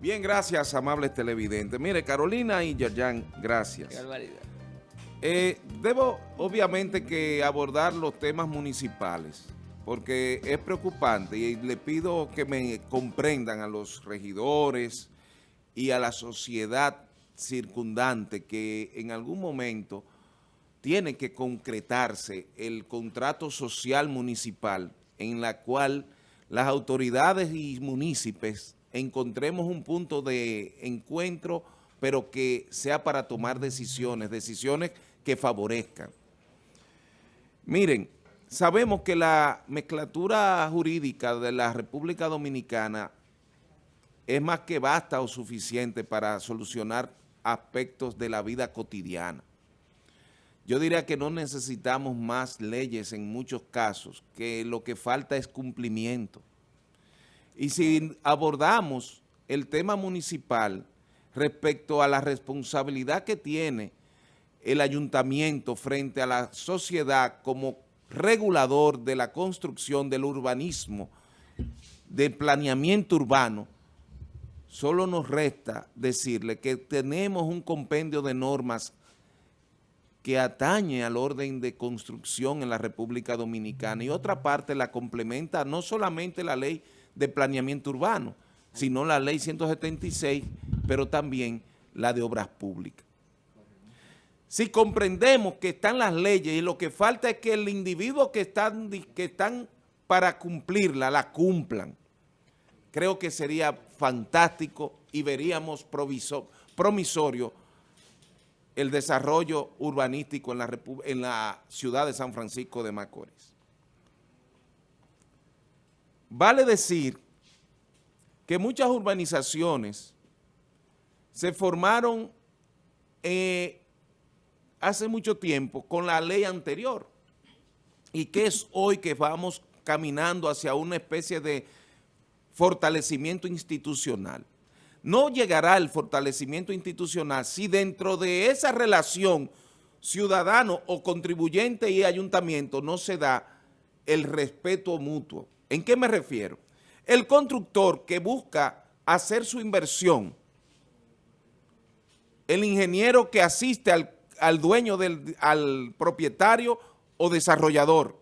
Bien, gracias, amables televidentes. Mire, Carolina y Yayan, gracias. Eh, debo, obviamente, que abordar los temas municipales, porque es preocupante y le pido que me comprendan a los regidores y a la sociedad circundante que en algún momento tiene que concretarse el contrato social municipal en la cual las autoridades y municipios encontremos un punto de encuentro, pero que sea para tomar decisiones, decisiones que favorezcan. Miren, sabemos que la mezclatura jurídica de la República Dominicana es más que basta o suficiente para solucionar aspectos de la vida cotidiana. Yo diría que no necesitamos más leyes en muchos casos, que lo que falta es cumplimiento. Y si abordamos el tema municipal respecto a la responsabilidad que tiene el ayuntamiento frente a la sociedad como regulador de la construcción del urbanismo, del planeamiento urbano, solo nos resta decirle que tenemos un compendio de normas que atañe al orden de construcción en la República Dominicana. Y otra parte la complementa no solamente la ley de planeamiento urbano, sino la ley 176, pero también la de obras públicas. Si comprendemos que están las leyes y lo que falta es que el individuo que están, que están para cumplirla, la cumplan, creo que sería fantástico y veríamos promisorio el desarrollo urbanístico en la, en la ciudad de San Francisco de Macorís. Vale decir que muchas urbanizaciones se formaron eh, hace mucho tiempo con la ley anterior y que es hoy que vamos caminando hacia una especie de fortalecimiento institucional. No llegará el fortalecimiento institucional si dentro de esa relación ciudadano o contribuyente y ayuntamiento no se da el respeto mutuo. ¿En qué me refiero? El constructor que busca hacer su inversión, el ingeniero que asiste al, dueño, del, al propietario o desarrollador.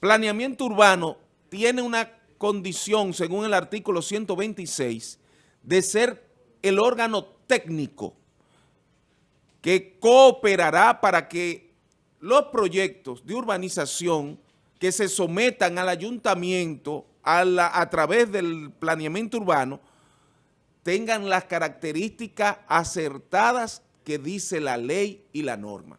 Planeamiento urbano tiene una condición, según el artículo 126, de ser el órgano técnico que cooperará para que los proyectos de urbanización que se sometan al ayuntamiento a, través del planeamiento urbano tengan las características acertadas que dice la ley y la norma.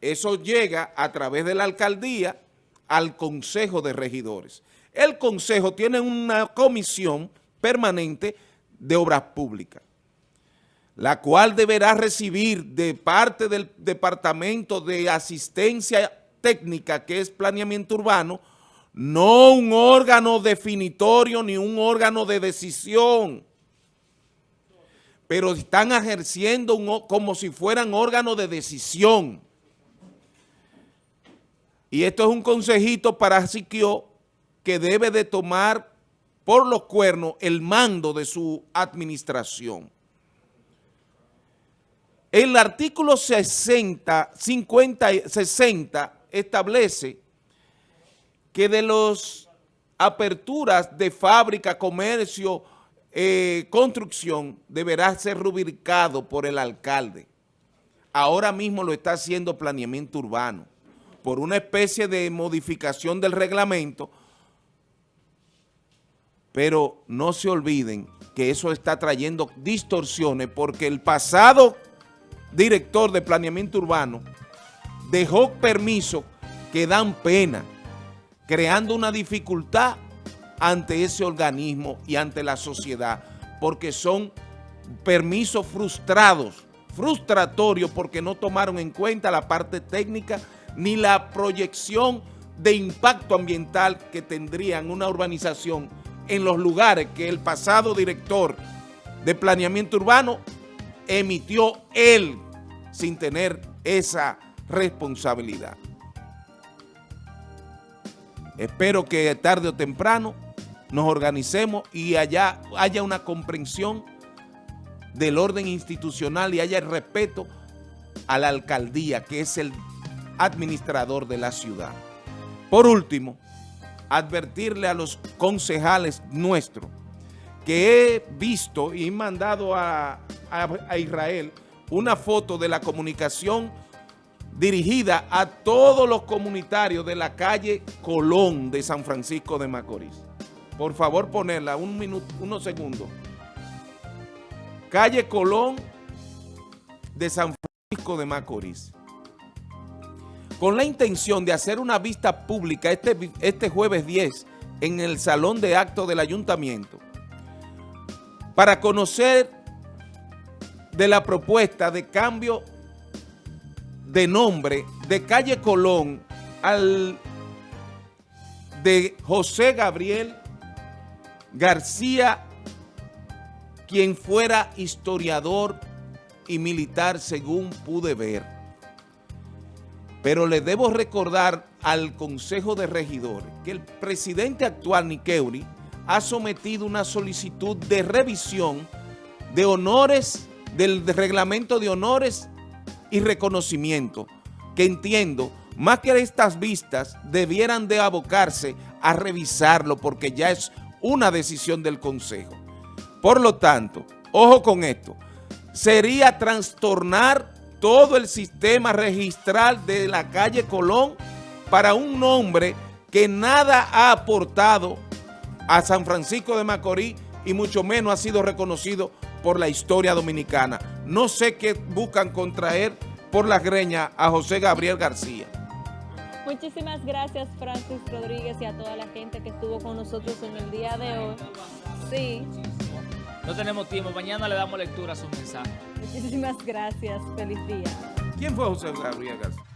Eso llega a través de la alcaldía al Consejo de Regidores. El Consejo tiene una comisión permanente de obras públicas, la cual deberá recibir de parte del Departamento de Asistencia técnica que es planeamiento urbano, no un órgano definitorio ni un órgano de decisión, pero están ejerciendo como si fueran órganos de decisión. Y esto es un consejito para Siquio que debe de tomar por los cuernos el mando de su administración. El artículo 60, 50, 60 establece que de las aperturas de fábrica, comercio, eh, construcción, deberá ser rubricado por el alcalde. Ahora mismo lo está haciendo planeamiento urbano. Por una especie de modificación del reglamento, pero no se olviden que eso está trayendo distorsiones porque el pasado director de planeamiento urbano dejó permisos que dan pena, creando una dificultad ante ese organismo y ante la sociedad, porque son permisos frustrados, frustratorios porque no tomaron en cuenta la parte técnica ni la proyección de impacto ambiental que tendrían una urbanización en los lugares que el pasado director de planeamiento urbano emitió él sin tener esa responsabilidad. Espero que tarde o temprano nos organicemos y allá haya una comprensión del orden institucional y haya el respeto a la alcaldía, que es el administrador de la ciudad. Por último, advertirle a los concejales nuestros que he visto y mandado a, a, Israel una foto de la comunicación dirigida a todos los comunitarios de la calle Colón de San Francisco de Macorís. Por favor, ponerla un minuto, unos segundos. Calle Colón de San Francisco de Macorís. Con la intención de hacer una vista pública este, este jueves 10 en el Salón de Actos del Ayuntamiento para conocer de la propuesta de cambio de nombre de calle Colón al de José Gabriel García, quien fuera historiador y militar según pude ver. Pero le debo recordar al Consejo de Regidores que el presidente actual, Niqueuri, ha sometido una solicitud de revisión de honores, del reglamento de honores y reconocimiento, que entiendo, más que estas vistas, debieran de abocarse a revisarlo porque ya es una decisión del Consejo. Por lo tanto, ojo con esto, sería trastornar todo el sistema registral de la calle Colón para un nombre que nada ha aportado a San Francisco de Macorís y mucho menos ha sido reconocido por la historia dominicana. No sé qué buscan contraer por la greña a José Gabriel García. Muchísimas gracias Francis Rodríguez y a toda la gente que estuvo con nosotros en el día de hoy. Sí. No tenemos tiempo, mañana le damos lectura a su mensaje. Muchísimas gracias, feliz día. ¿Quién fue José Gabriel García?